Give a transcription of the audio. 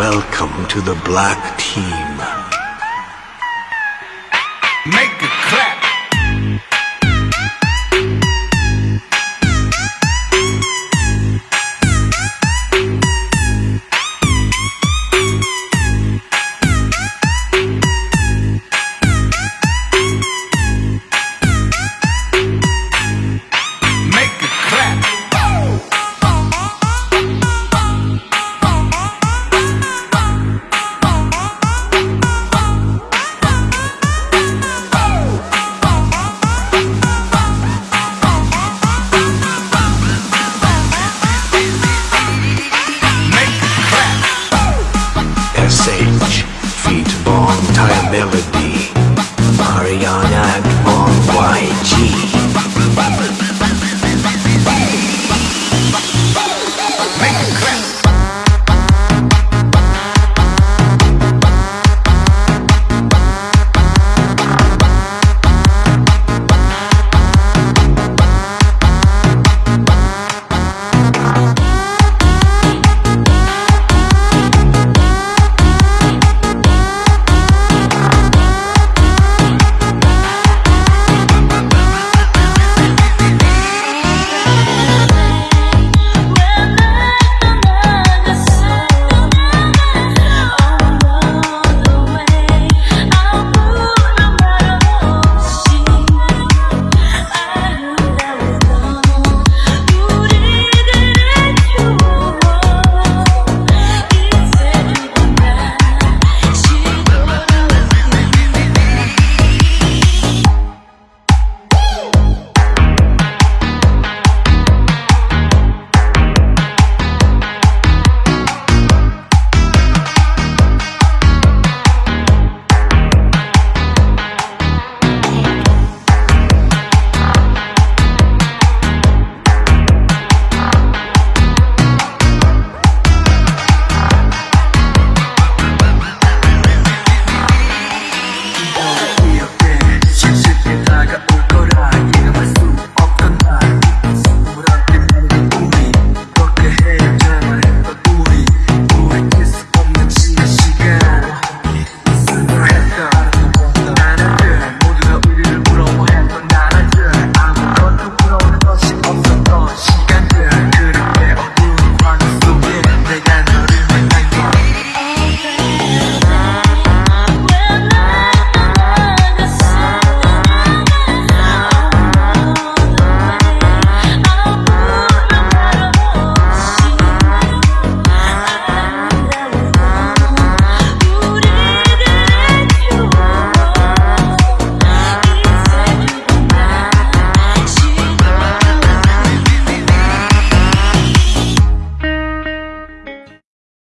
Welcome to the black team. Make